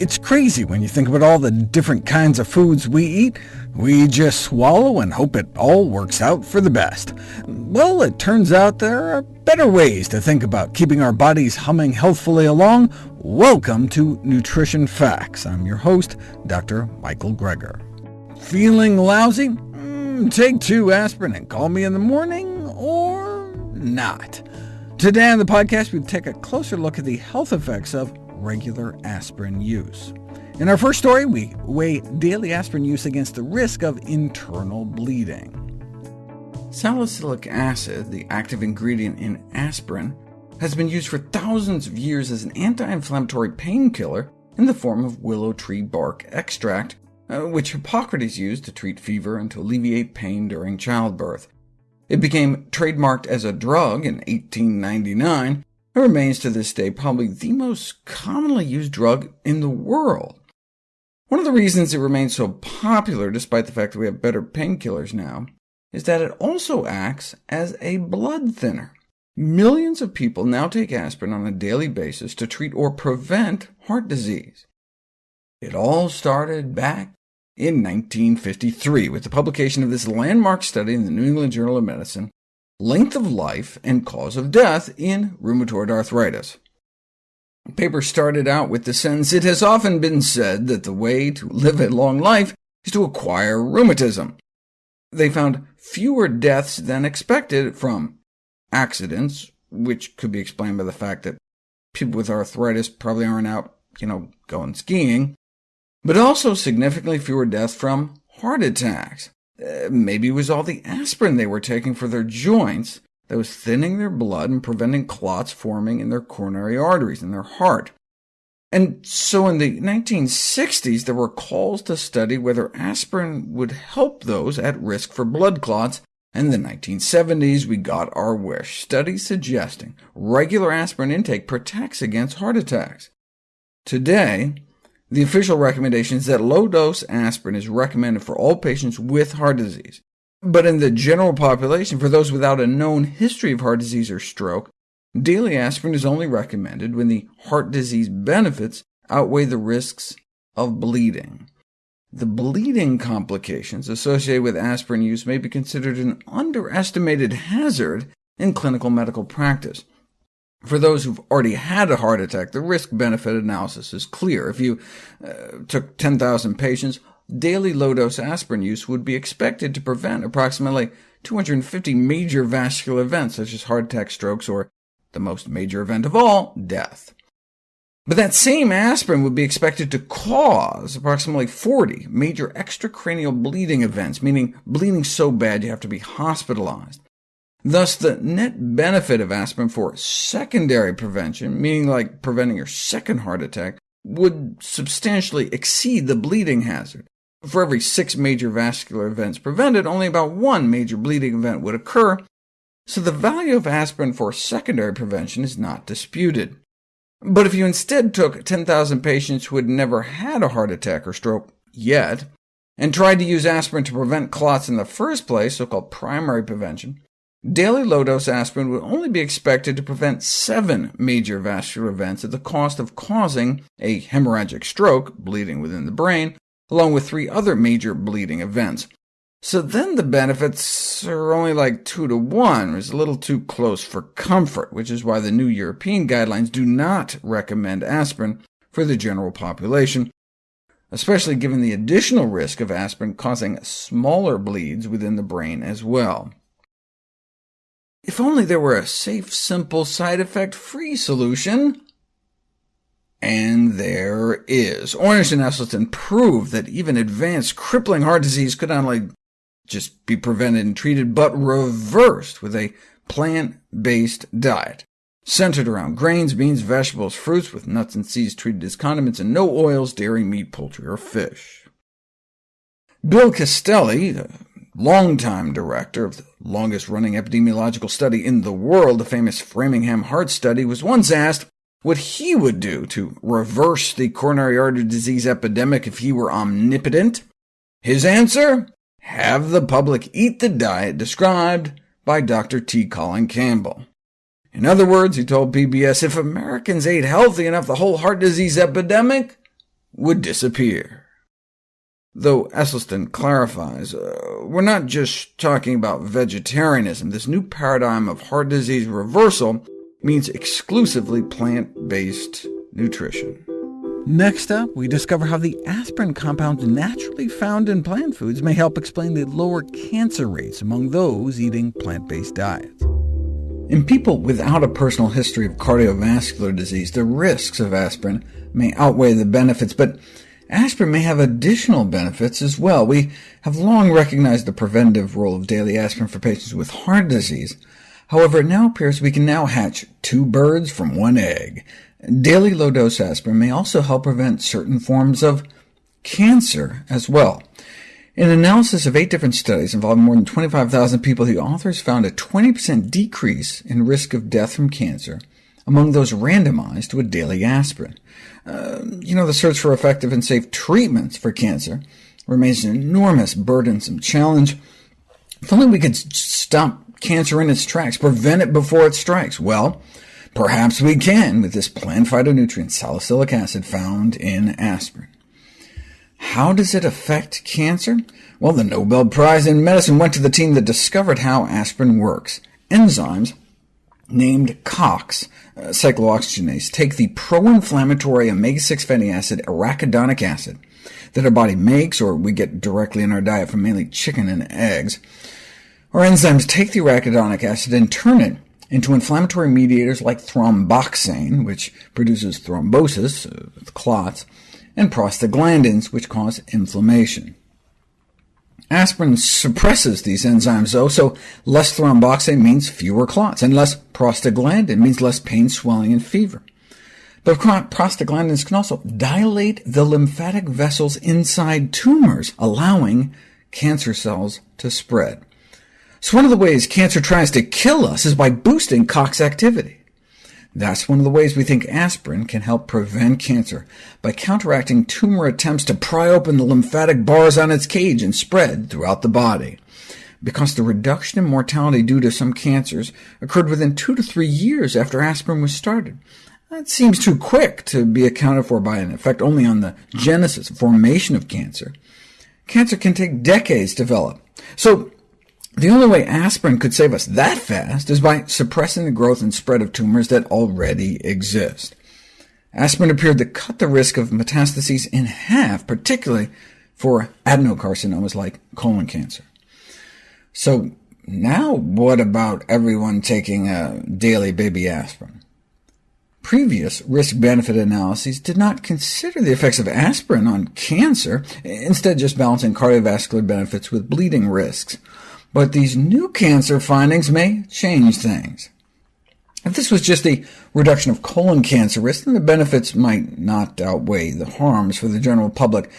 It's crazy when you think about all the different kinds of foods we eat. We just swallow and hope it all works out for the best. Well, it turns out there are better ways to think about keeping our bodies humming healthfully along. Welcome to Nutrition Facts. I'm your host, Dr. Michael Greger. Feeling lousy? Mm, take two aspirin and call me in the morning, or not. Today on the podcast, we take a closer look at the health effects of regular aspirin use. In our first story, we weigh daily aspirin use against the risk of internal bleeding. Salicylic acid, the active ingredient in aspirin, has been used for thousands of years as an anti-inflammatory painkiller in the form of willow tree bark extract, uh, which Hippocrates used to treat fever and to alleviate pain during childbirth. It became trademarked as a drug in 1899, and remains to this day probably the most commonly used drug in the world. One of the reasons it remains so popular, despite the fact that we have better painkillers now, is that it also acts as a blood thinner. Millions of people now take aspirin on a daily basis to treat or prevent heart disease. It all started back in 1953 with the publication of this landmark study in the New England Journal of Medicine, Length of Life and Cause of Death in Rheumatoid Arthritis. The paper started out with the sentence, It has often been said that the way to live a long life is to acquire rheumatism. They found fewer deaths than expected from accidents, which could be explained by the fact that people with arthritis probably aren't out, you know, going skiing, but also significantly fewer deaths from heart attacks. Uh, maybe it was all the aspirin they were taking for their joints that was thinning their blood and preventing clots forming in their coronary arteries in their heart. And so in the 1960s, there were calls to study whether aspirin would help those at risk for blood clots, and in the 1970s we got our wish, studies suggesting regular aspirin intake protects against heart attacks. Today, the official recommendation is that low-dose aspirin is recommended for all patients with heart disease. But in the general population, for those without a known history of heart disease or stroke, daily aspirin is only recommended when the heart disease benefits outweigh the risks of bleeding. The bleeding complications associated with aspirin use may be considered an underestimated hazard in clinical medical practice. For those who've already had a heart attack, the risk-benefit analysis is clear. If you uh, took 10,000 patients, daily low-dose aspirin use would be expected to prevent approximately 250 major vascular events, such as heart attack, strokes, or the most major event of all, death. But that same aspirin would be expected to cause approximately 40 major extracranial bleeding events, meaning bleeding so bad you have to be hospitalized. Thus, the net benefit of aspirin for secondary prevention, meaning like preventing your second heart attack, would substantially exceed the bleeding hazard. For every six major vascular events prevented, only about one major bleeding event would occur, so the value of aspirin for secondary prevention is not disputed. But if you instead took 10,000 patients who had never had a heart attack or stroke yet, and tried to use aspirin to prevent clots in the first place, so-called primary prevention, Daily low-dose aspirin would only be expected to prevent seven major vascular events at the cost of causing a hemorrhagic stroke, bleeding within the brain, along with three other major bleeding events. So then the benefits are only like 2 to 1, which is a little too close for comfort, which is why the new European guidelines do not recommend aspirin for the general population, especially given the additional risk of aspirin causing smaller bleeds within the brain as well. If only there were a safe, simple, side effect-free solution. And there is. Ornish and Esselstyn proved that even advanced crippling heart disease could not only just be prevented and treated, but reversed with a plant-based diet, centered around grains, beans, vegetables, fruits, with nuts and seeds treated as condiments, and no oils, dairy, meat, poultry, or fish. Bill Castelli, longtime director of the longest-running epidemiological study in the world, the famous Framingham Heart Study, was once asked what he would do to reverse the coronary artery disease epidemic if he were omnipotent. His answer? Have the public eat the diet described by Dr. T. Colin Campbell. In other words, he told PBS, if Americans ate healthy enough, the whole heart disease epidemic would disappear. Though Esselstyn clarifies, uh, we're not just talking about vegetarianism. This new paradigm of heart disease reversal means exclusively plant-based nutrition. Next up, we discover how the aspirin compounds naturally found in plant foods may help explain the lower cancer rates among those eating plant-based diets. In people without a personal history of cardiovascular disease, the risks of aspirin may outweigh the benefits, but aspirin may have additional benefits as well. We have long recognized the preventive role of daily aspirin for patients with heart disease. However, it now appears we can now hatch two birds from one egg. Daily low-dose aspirin may also help prevent certain forms of cancer as well. In an analysis of eight different studies involving more than 25,000 people, the authors found a 20% decrease in risk of death from cancer among those randomized to a daily aspirin. Uh, you know, the search for effective and safe treatments for cancer remains an enormous, burdensome challenge. If only we could stop cancer in its tracks, prevent it before it strikes. Well, Perhaps we can with this plant phytonutrient salicylic acid found in aspirin. How does it affect cancer? Well, the Nobel Prize in Medicine went to the team that discovered how aspirin works. Enzymes named COX, uh, cyclooxygenase, take the pro-inflammatory omega-6 fatty acid arachidonic acid that our body makes, or we get directly in our diet from mainly chicken and eggs. Our enzymes take the arachidonic acid and turn it into inflammatory mediators like thromboxane, which produces thrombosis, uh, clots, and prostaglandins, which cause inflammation. Aspirin suppresses these enzymes, though, so less thromboxane means fewer clots, and less prostaglandin means less pain, swelling, and fever. But prostaglandins can also dilate the lymphatic vessels inside tumors, allowing cancer cells to spread. So one of the ways cancer tries to kill us is by boosting COX activity. That's one of the ways we think aspirin can help prevent cancer, by counteracting tumor attempts to pry open the lymphatic bars on its cage and spread throughout the body. Because the reduction in mortality due to some cancers occurred within two to three years after aspirin was started. That seems too quick to be accounted for by an effect only on the genesis, formation of cancer. Cancer can take decades to develop. So the only way aspirin could save us that fast is by suppressing the growth and spread of tumors that already exist. Aspirin appeared to cut the risk of metastases in half, particularly for adenocarcinomas like colon cancer. So now what about everyone taking a daily baby aspirin? Previous risk-benefit analyses did not consider the effects of aspirin on cancer, instead just balancing cardiovascular benefits with bleeding risks. But these new cancer findings may change things. If this was just a reduction of colon cancer risk, then the benefits might not outweigh the harms for the general public.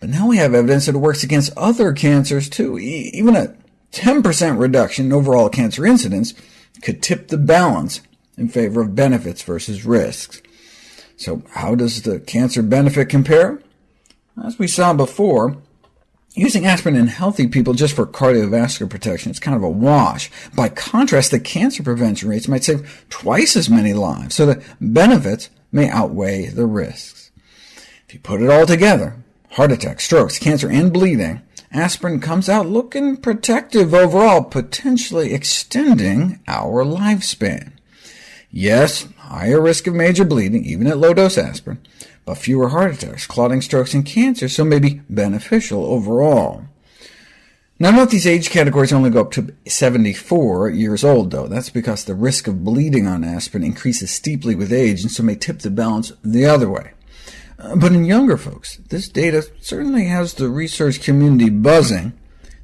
But now we have evidence that it works against other cancers too. Even a 10% reduction in overall cancer incidence could tip the balance in favor of benefits versus risks. So how does the cancer benefit compare? As we saw before, Using aspirin in healthy people just for cardiovascular protection is kind of a wash. By contrast, the cancer prevention rates might save twice as many lives, so the benefits may outweigh the risks. If you put it all together, heart attacks, strokes, cancer, and bleeding, aspirin comes out looking protective overall, potentially extending our lifespan. Yes, higher risk of major bleeding, even at low-dose aspirin, but fewer heart attacks, clotting strokes, and cancer, so may be beneficial overall. Now note these age categories only go up to 74 years old, though. That's because the risk of bleeding on aspirin increases steeply with age, and so may tip the balance the other way. Uh, but in younger folks, this data certainly has the research community buzzing.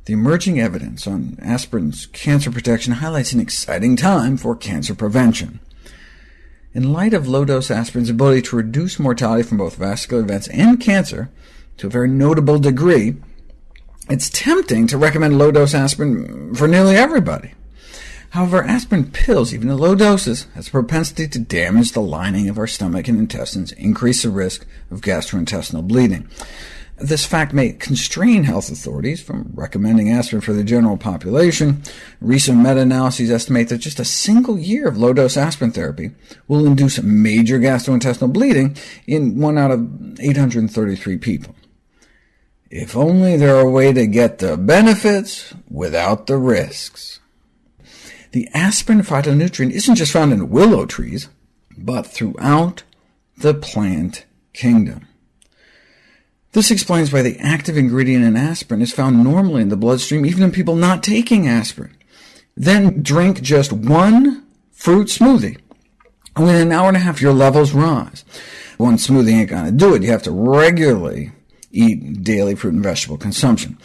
The emerging evidence on aspirin's cancer protection highlights an exciting time for cancer prevention. In light of low-dose aspirin's ability to reduce mortality from both vascular events and cancer to a very notable degree, it's tempting to recommend low-dose aspirin for nearly everybody. However, aspirin pills, even at low doses, has a propensity to damage the lining of our stomach and intestines, increase the risk of gastrointestinal bleeding. This fact may constrain health authorities from recommending aspirin for the general population. Recent meta-analyses estimate that just a single year of low-dose aspirin therapy will induce major gastrointestinal bleeding in 1 out of 833 people. If only there were a way to get the benefits without the risks. The aspirin phytonutrient isn't just found in willow trees, but throughout the plant kingdom. This explains why the active ingredient in aspirin is found normally in the bloodstream, even in people not taking aspirin. Then drink just one fruit smoothie. Within an hour and a half, your levels rise. One smoothie ain't going to do it. You have to regularly eat daily fruit and vegetable consumption.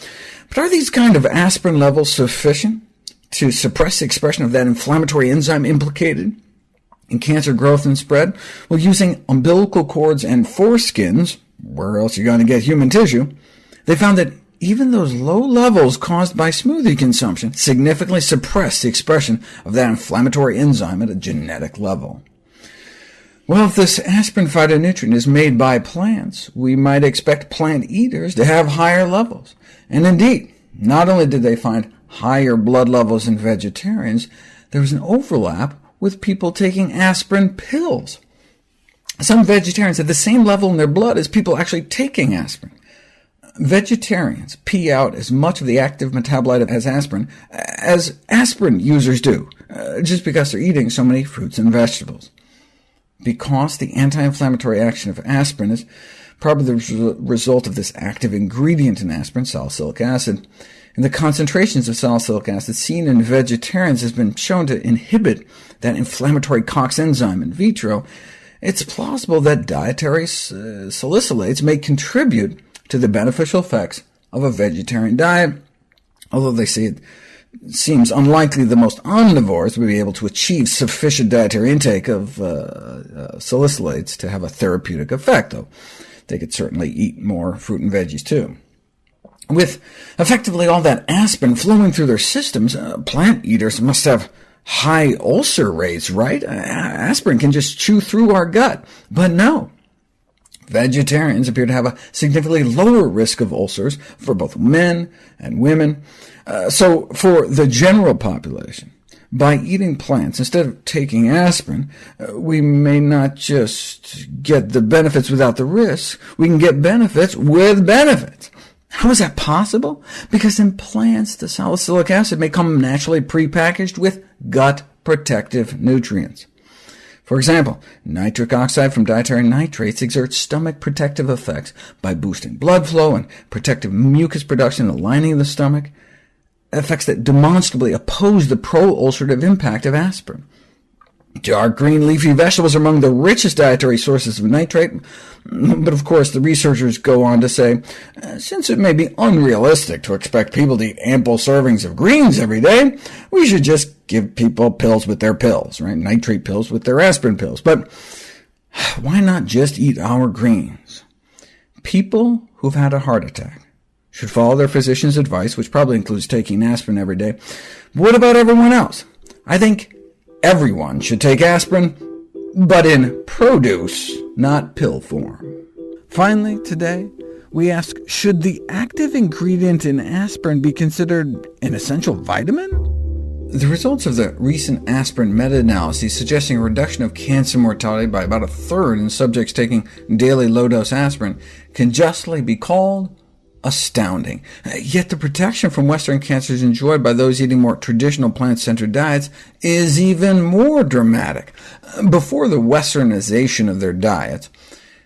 But are these kind of aspirin levels sufficient to suppress the expression of that inflammatory enzyme implicated in cancer growth and spread? Well, using umbilical cords and foreskins, where else are you going to get human tissue, they found that even those low levels caused by smoothie consumption significantly suppress the expression of that inflammatory enzyme at a genetic level. Well, if this aspirin phytonutrient is made by plants, we might expect plant eaters to have higher levels. And indeed, not only did they find higher blood levels in vegetarians, there was an overlap with people taking aspirin pills. Some vegetarians have the same level in their blood as people actually taking aspirin. Vegetarians pee out as much of the active metabolite as aspirin as aspirin users do, uh, just because they're eating so many fruits and vegetables. Because the anti-inflammatory action of aspirin is probably the result of this active ingredient in aspirin, salicylic acid, and the concentrations of salicylic acid seen in vegetarians has been shown to inhibit that inflammatory COX enzyme in vitro, it's plausible that dietary uh, salicylates may contribute to the beneficial effects of a vegetarian diet, although they say it seems unlikely the most omnivores would be able to achieve sufficient dietary intake of uh, uh, salicylates to have a therapeutic effect, though they could certainly eat more fruit and veggies too. With effectively all that aspirin flowing through their systems, uh, plant eaters must have high ulcer rates, right? Aspirin can just chew through our gut. But no, vegetarians appear to have a significantly lower risk of ulcers for both men and women. Uh, so for the general population, by eating plants instead of taking aspirin, uh, we may not just get the benefits without the risks, we can get benefits with benefits. How is that possible? Because in plants, the salicylic acid may come naturally prepackaged with gut protective nutrients. For example, nitric oxide from dietary nitrates exerts stomach protective effects by boosting blood flow and protective mucus production in the lining of the stomach, effects that demonstrably oppose the pro-ulcerative impact of aspirin. Dark green leafy vegetables are among the richest dietary sources of nitrate, but of course the researchers go on to say, uh, since it may be unrealistic to expect people to eat ample servings of greens every day, we should just give people pills with their pills, right? nitrate pills with their aspirin pills. But why not just eat our greens? People who've had a heart attack should follow their physician's advice, which probably includes taking aspirin every day. But what about everyone else? I think Everyone should take aspirin, but in produce, not pill form. Finally, today, we ask, should the active ingredient in aspirin be considered an essential vitamin? The results of the recent aspirin meta-analysis suggesting a reduction of cancer mortality by about a third in subjects taking daily low-dose aspirin can justly be called astounding. Yet the protection from Western cancers enjoyed by those eating more traditional plant-centered diets is even more dramatic. Before the westernization of their diets,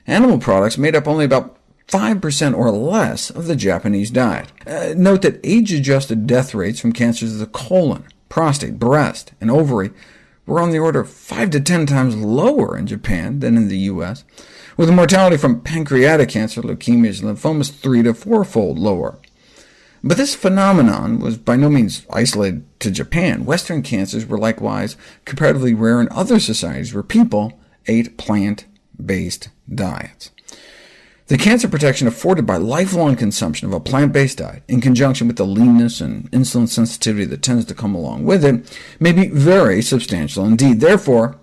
animal products made up only about 5% or less of the Japanese diet. Uh, note that age-adjusted death rates from cancers of the colon, prostate, breast, and ovary were on the order of 5 to 10 times lower in Japan than in the U.S., with the mortality from pancreatic cancer, leukemias, and lymphomas three to fourfold lower. But this phenomenon was by no means isolated to Japan. Western cancers were likewise comparatively rare in other societies where people ate plant-based diets. The cancer protection afforded by lifelong consumption of a plant-based diet, in conjunction with the leanness and insulin sensitivity that tends to come along with it, may be very substantial indeed. Therefore,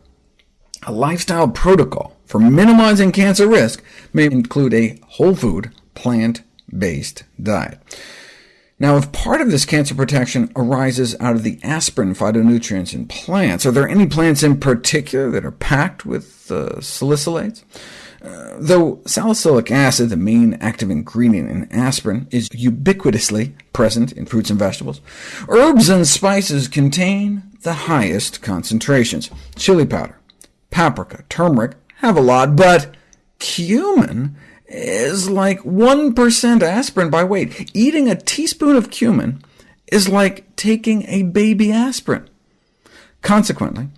a lifestyle protocol for minimizing cancer risk may include a whole food, plant evidence-based diet. Now, if part of this cancer protection arises out of the aspirin phytonutrients in plants, are there any plants in particular that are packed with uh, salicylates? Though salicylic acid, the main active ingredient in aspirin, is ubiquitously present in fruits and vegetables, herbs and spices contain the highest concentrations. Chili powder, paprika, turmeric have a lot, but cumin is like 1% aspirin by weight. Eating a teaspoon of cumin is like taking a baby aspirin. Consequently,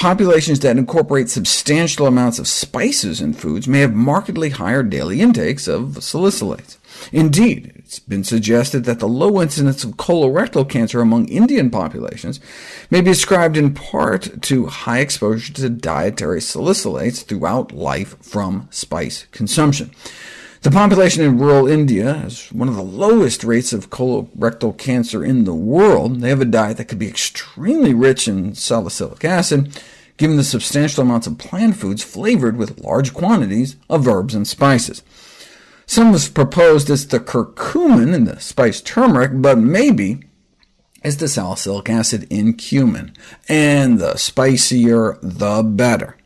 populations that incorporate substantial amounts of spices in foods may have markedly higher daily intakes of salicylates. Indeed, it's been suggested that the low incidence of colorectal cancer among Indian populations may be ascribed in part to high exposure to dietary salicylates throughout life from spice consumption. The population in rural India has one of the lowest rates of colorectal cancer in the world. They have a diet that could be extremely rich in salicylic acid, given the substantial amounts of plant foods flavored with large quantities of herbs and spices. Some have proposed it's the curcumin in the spice turmeric, but maybe it's the salicylic acid in cumin, and the spicier the better.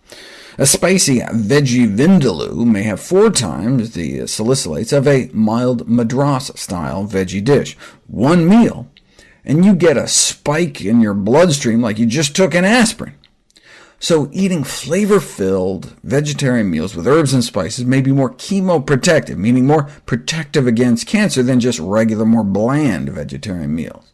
A spicy veggie vindaloo may have four times the salicylates of a mild Madras-style veggie dish. One meal, and you get a spike in your bloodstream like you just took an aspirin. So eating flavor-filled vegetarian meals with herbs and spices may be more chemoprotective, meaning more protective against cancer than just regular, more bland vegetarian meals.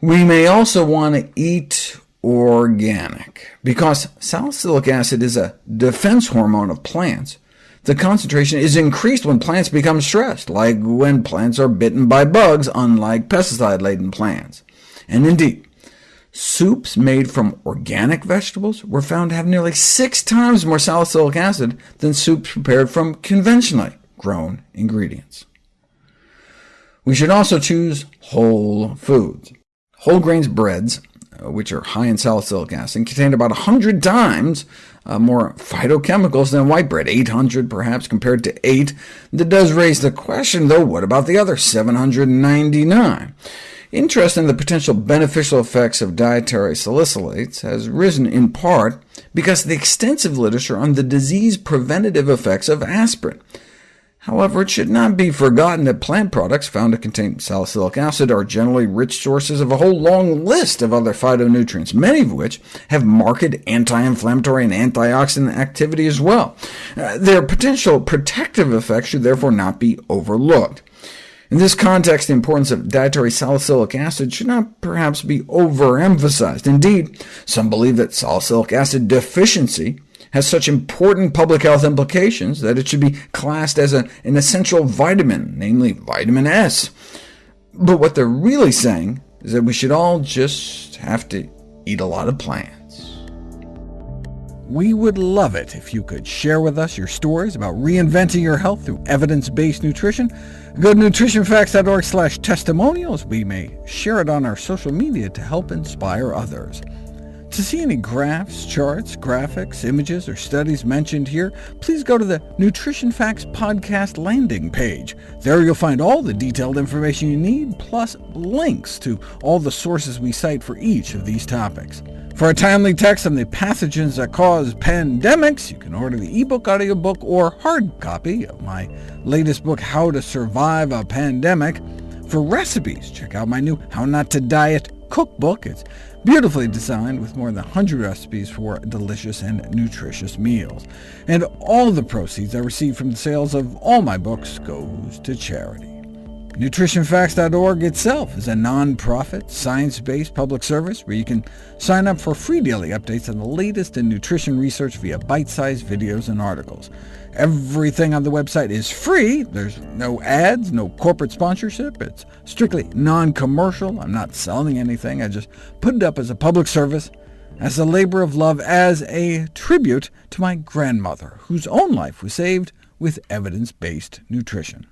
We may also want to eat organic. Because salicylic acid is a defense hormone of plants, the concentration is increased when plants become stressed, like when plants are bitten by bugs, unlike pesticide-laden plants. And indeed, Soups made from organic vegetables were found to have nearly six times more salicylic acid than soups prepared from conventionally grown ingredients. We should also choose whole foods. Whole grains breads, which are high in salicylic acid, and contain about 100 times uh, more phytochemicals than white bread, 800 perhaps compared to 8. That does raise the question, though, what about the other 799? Interest in the potential beneficial effects of dietary salicylates has risen in part because of the extensive literature on the disease-preventative effects of aspirin. However, it should not be forgotten that plant products found to contain salicylic acid are generally rich sources of a whole long list of other phytonutrients, many of which have marked anti-inflammatory and antioxidant activity as well. Uh, their potential protective effects should therefore not be overlooked. In this context, the importance of dietary salicylic acid should not perhaps be overemphasized. Indeed, some believe that salicylic acid deficiency has such important public health implications that it should be classed as a, an essential vitamin, namely vitamin S. But what they're really saying is that we should all just have to eat a lot of plants. We would love it if you could share with us your stories about reinventing your health through evidence-based nutrition. Go to nutritionfacts.org slash testimonials. We may share it on our social media to help inspire others. To see any graphs, charts, graphics, images, or studies mentioned here, please go to the Nutrition Facts podcast landing page. There you'll find all the detailed information you need, plus links to all the sources we cite for each of these topics. For a timely text on the pathogens that cause pandemics, you can order the ebook, audiobook, or hard copy of my latest book, How to Survive a Pandemic. For recipes, check out my new How Not to Diet cookbook. It's beautifully designed with more than 100 recipes for delicious and nutritious meals. And all the proceeds I receive from the sales of all my books goes to charity. NutritionFacts.org itself is a non-profit, science-based public service where you can sign up for free daily updates on the latest in nutrition research via bite-sized videos and articles. Everything on the website is free. There's no ads, no corporate sponsorship. It's strictly non-commercial. I'm not selling anything. I just put it up as a public service, as a labor of love, as a tribute to my grandmother, whose own life was saved with evidence-based nutrition.